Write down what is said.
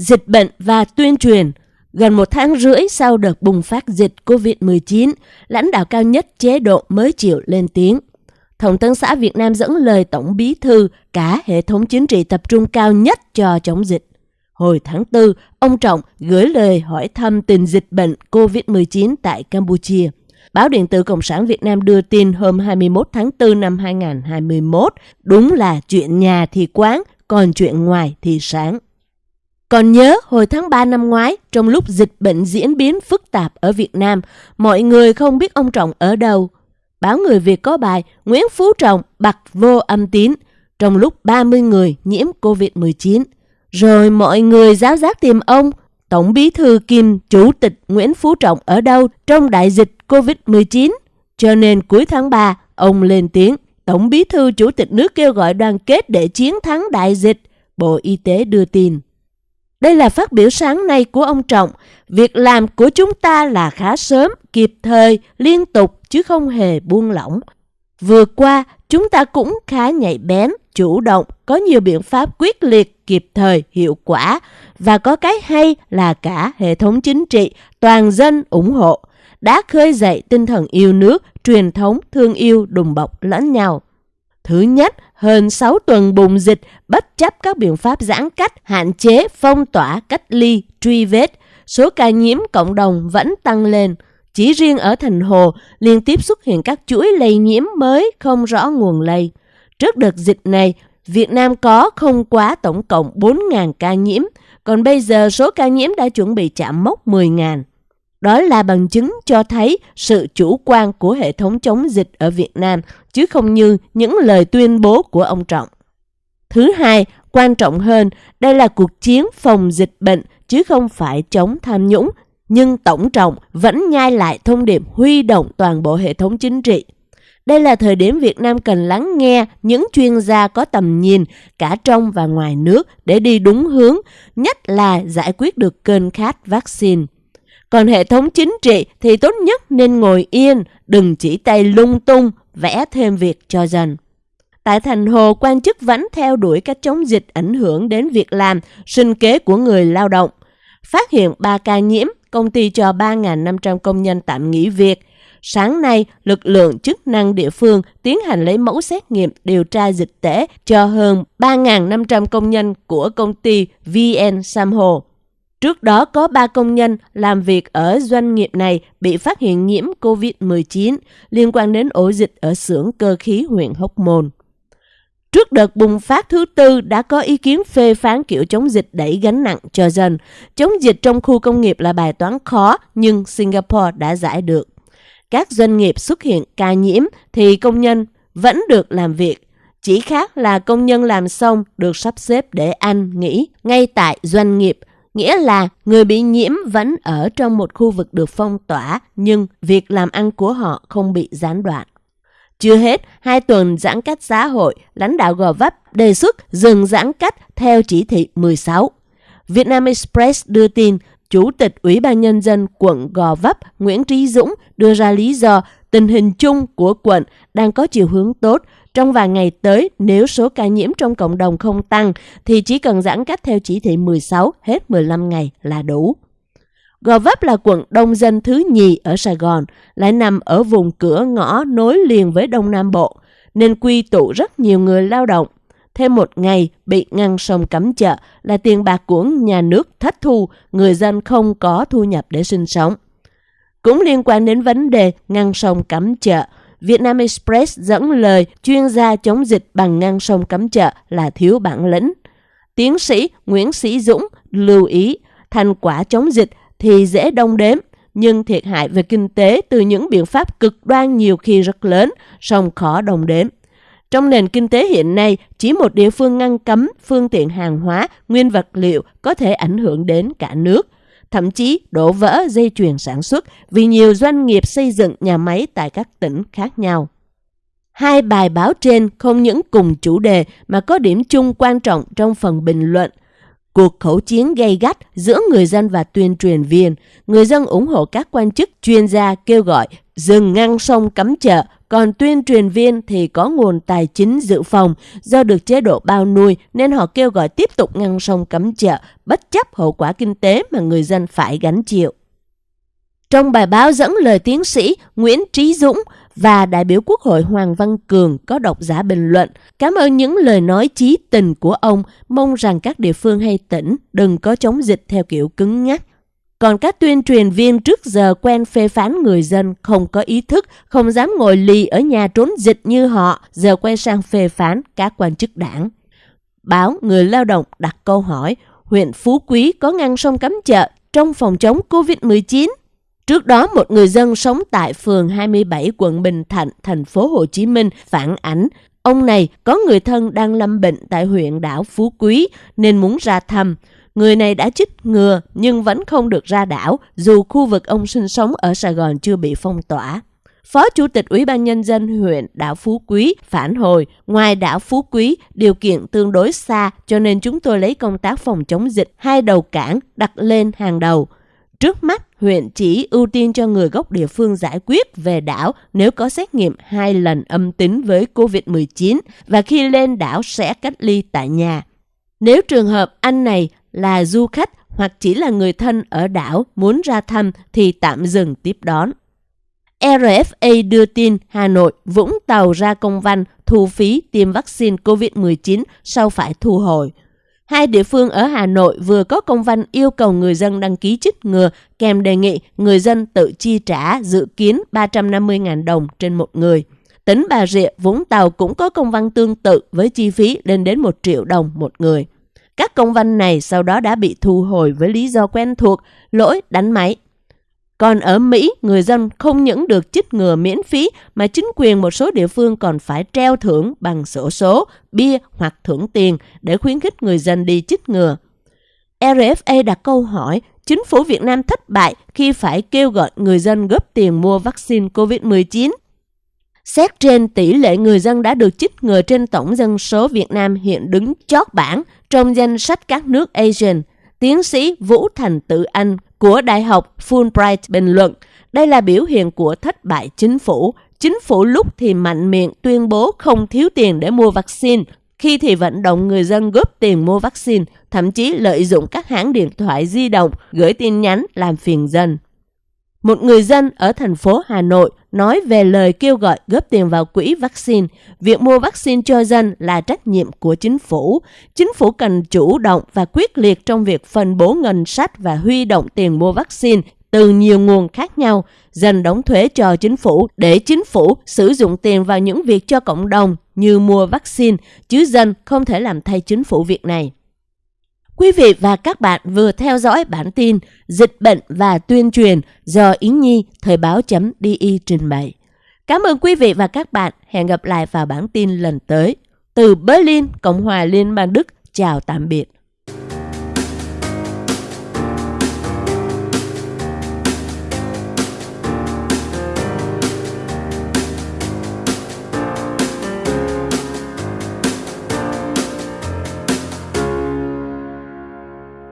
dịch bệnh và tuyên truyền. Gần một tháng rưỡi sau đợt bùng phát dịch COVID-19, lãnh đạo cao nhất chế độ mới chịu lên tiếng. Thông tấn xã Việt Nam dẫn lời Tổng Bí Thư cả hệ thống chính trị tập trung cao nhất cho chống dịch. Hồi tháng 4, ông Trọng gửi lời hỏi thăm tình dịch bệnh COVID-19 tại Campuchia. Báo điện tử Cộng sản Việt Nam đưa tin hôm 21 tháng 4 năm 2021, đúng là chuyện nhà thì quán, còn chuyện ngoài thì sáng. Còn nhớ hồi tháng 3 năm ngoái, trong lúc dịch bệnh diễn biến phức tạp ở Việt Nam, mọi người không biết ông Trọng ở đâu. Báo Người Việt có bài Nguyễn Phú Trọng bật vô âm tín trong lúc 30 người nhiễm COVID-19. Rồi mọi người giáo giác tìm ông, Tổng bí thư Kim Chủ tịch Nguyễn Phú Trọng ở đâu trong đại dịch COVID-19. Cho nên cuối tháng 3, ông lên tiếng, Tổng bí thư Chủ tịch nước kêu gọi đoàn kết để chiến thắng đại dịch, Bộ Y tế đưa tin. Đây là phát biểu sáng nay của ông Trọng. Việc làm của chúng ta là khá sớm, kịp thời, liên tục chứ không hề buông lỏng. Vừa qua, chúng ta cũng khá nhạy bén, chủ động, có nhiều biện pháp quyết liệt, kịp thời, hiệu quả và có cái hay là cả hệ thống chính trị, toàn dân ủng hộ, đã khơi dậy tinh thần yêu nước, truyền thống thương yêu đùm bọc lẫn nhau. Thứ nhất, hơn 6 tuần bùng dịch bất chấp các biện pháp giãn cách, hạn chế, phong tỏa, cách ly, truy vết, số ca nhiễm cộng đồng vẫn tăng lên. Chỉ riêng ở thành Hồ liên tiếp xuất hiện các chuỗi lây nhiễm mới không rõ nguồn lây. Trước đợt dịch này, Việt Nam có không quá tổng cộng 4.000 ca nhiễm, còn bây giờ số ca nhiễm đã chuẩn bị chạm mốc 10.000. Đó là bằng chứng cho thấy sự chủ quan của hệ thống chống dịch ở Việt Nam, chứ không như những lời tuyên bố của ông Trọng. Thứ hai, quan trọng hơn, đây là cuộc chiến phòng dịch bệnh chứ không phải chống tham nhũng. Nhưng Tổng Trọng vẫn nhai lại thông điệp huy động toàn bộ hệ thống chính trị. Đây là thời điểm Việt Nam cần lắng nghe những chuyên gia có tầm nhìn cả trong và ngoài nước để đi đúng hướng, nhất là giải quyết được cơn khát vaccine. Còn hệ thống chính trị thì tốt nhất nên ngồi yên, đừng chỉ tay lung tung, vẽ thêm việc cho dân. Tại thành Hồ, quan chức vẫn theo đuổi cách chống dịch ảnh hưởng đến việc làm, sinh kế của người lao động. Phát hiện 3 ca nhiễm, công ty cho 3.500 công nhân tạm nghỉ việc. Sáng nay, lực lượng chức năng địa phương tiến hành lấy mẫu xét nghiệm điều tra dịch tễ cho hơn 3.500 công nhân của công ty VN Samho. Trước đó có 3 công nhân làm việc ở doanh nghiệp này bị phát hiện nhiễm COVID-19 liên quan đến ổ dịch ở xưởng cơ khí huyện Hóc Môn. Trước đợt bùng phát thứ tư đã có ý kiến phê phán kiểu chống dịch đẩy gánh nặng cho dân. Chống dịch trong khu công nghiệp là bài toán khó nhưng Singapore đã giải được. Các doanh nghiệp xuất hiện ca nhiễm thì công nhân vẫn được làm việc. Chỉ khác là công nhân làm xong được sắp xếp để ăn, nghỉ ngay tại doanh nghiệp nghĩa là người bị nhiễm vẫn ở trong một khu vực được phong tỏa nhưng việc làm ăn của họ không bị gián đoạn. Chưa hết, hai tuần giãn cách xã hội, lãnh đạo Gò Vấp đề xuất dừng giãn cách theo chỉ thị 16. Vietnam Express đưa tin, Chủ tịch Ủy ban Nhân dân quận Gò Vấp Nguyễn Trí Dũng đưa ra lý do tình hình chung của quận đang có chiều hướng tốt trong vài ngày tới, nếu số ca nhiễm trong cộng đồng không tăng, thì chỉ cần giãn cách theo chỉ thị 16 hết 15 ngày là đủ. Gò Vấp là quận đông dân thứ nhì ở Sài Gòn, lại nằm ở vùng cửa ngõ nối liền với Đông Nam Bộ, nên quy tụ rất nhiều người lao động. Thêm một ngày bị ngăn sông cấm chợ là tiền bạc của nhà nước thất thu, người dân không có thu nhập để sinh sống. Cũng liên quan đến vấn đề ngăn sông cấm chợ, Vietnam Express dẫn lời chuyên gia chống dịch bằng ngăn sông cấm chợ là thiếu bản lĩnh. Tiến sĩ Nguyễn Sĩ Dũng lưu ý thành quả chống dịch thì dễ đông đếm, nhưng thiệt hại về kinh tế từ những biện pháp cực đoan nhiều khi rất lớn, song khó đồng đếm. Trong nền kinh tế hiện nay, chỉ một địa phương ngăn cấm phương tiện hàng hóa, nguyên vật liệu có thể ảnh hưởng đến cả nước – thậm chí đổ vỡ dây chuyền sản xuất vì nhiều doanh nghiệp xây dựng nhà máy tại các tỉnh khác nhau. Hai bài báo trên không những cùng chủ đề mà có điểm chung quan trọng trong phần bình luận. Cuộc khẩu chiến gay gắt giữa người dân và tuyên truyền viên, người dân ủng hộ các quan chức chuyên gia kêu gọi dừng ngăn sông cấm chợ, còn tuyên truyền viên thì có nguồn tài chính dự phòng do được chế độ bao nuôi nên họ kêu gọi tiếp tục ngăn sông cấm chợ bất chấp hậu quả kinh tế mà người dân phải gánh chịu. Trong bài báo dẫn lời tiến sĩ Nguyễn Trí Dũng và đại biểu Quốc hội Hoàng Văn Cường có độc giả bình luận cảm ơn những lời nói chí tình của ông, mong rằng các địa phương hay tỉnh đừng có chống dịch theo kiểu cứng nhắc. Còn các tuyên truyền viên trước giờ quen phê phán người dân không có ý thức, không dám ngồi lì ở nhà trốn dịch như họ, giờ quay sang phê phán các quan chức đảng. Báo Người Lao động đặt câu hỏi, huyện Phú Quý có ngăn sông cấm chợ trong phòng chống Covid-19 Trước đó, một người dân sống tại phường 27 quận Bình Thạnh, thành phố Hồ Chí Minh phản ảnh ông này có người thân đang lâm bệnh tại huyện đảo Phú Quý nên muốn ra thăm. Người này đã chích ngừa nhưng vẫn không được ra đảo dù khu vực ông sinh sống ở Sài Gòn chưa bị phong tỏa. Phó Chủ tịch Ủy ban Nhân dân huyện đảo Phú Quý phản hồi, ngoài đảo Phú Quý, điều kiện tương đối xa cho nên chúng tôi lấy công tác phòng chống dịch hai đầu cảng đặt lên hàng đầu. Trước mắt, huyện chỉ ưu tiên cho người gốc địa phương giải quyết về đảo nếu có xét nghiệm hai lần âm tính với COVID-19 và khi lên đảo sẽ cách ly tại nhà. Nếu trường hợp anh này là du khách hoặc chỉ là người thân ở đảo muốn ra thăm thì tạm dừng tiếp đón. RFA đưa tin Hà Nội, Vũng Tàu ra công văn thu phí tiêm vaccine COVID-19 sau phải thu hồi. Hai địa phương ở Hà Nội vừa có công văn yêu cầu người dân đăng ký chích ngừa kèm đề nghị người dân tự chi trả dự kiến 350.000 đồng trên một người. Tỉnh Bà Rịa, Vũng Tàu cũng có công văn tương tự với chi phí lên đến 1 triệu đồng một người. Các công văn này sau đó đã bị thu hồi với lý do quen thuộc, lỗi đánh máy. Còn ở Mỹ, người dân không những được chích ngừa miễn phí mà chính quyền một số địa phương còn phải treo thưởng bằng sổ số, bia hoặc thưởng tiền để khuyến khích người dân đi chích ngừa. RFA đặt câu hỏi, chính phủ Việt Nam thất bại khi phải kêu gọi người dân góp tiền mua vaccine COVID-19. Xét trên tỷ lệ người dân đã được chích ngừa trên tổng dân số Việt Nam hiện đứng chót bảng trong danh sách các nước Asian, tiến sĩ Vũ Thành Tự Anh của Đại học Fulbright bình luận, đây là biểu hiện của thất bại chính phủ. Chính phủ lúc thì mạnh miệng tuyên bố không thiếu tiền để mua vaccine, khi thì vận động người dân góp tiền mua vaccine, thậm chí lợi dụng các hãng điện thoại di động gửi tin nhắn làm phiền dân. Một người dân ở thành phố Hà Nội nói về lời kêu gọi góp tiền vào quỹ vaccine. Việc mua vaccine cho dân là trách nhiệm của chính phủ. Chính phủ cần chủ động và quyết liệt trong việc phân bố ngân sách và huy động tiền mua vaccine từ nhiều nguồn khác nhau, dần đóng thuế cho chính phủ để chính phủ sử dụng tiền vào những việc cho cộng đồng như mua vaccine, chứ dân không thể làm thay chính phủ việc này. Quý vị và các bạn vừa theo dõi bản tin Dịch bệnh và tuyên truyền do Yến Nhi Thời báo.di trình bày. Cảm ơn quý vị và các bạn. Hẹn gặp lại vào bản tin lần tới. Từ Berlin, Cộng hòa Liên bang Đức, chào tạm biệt.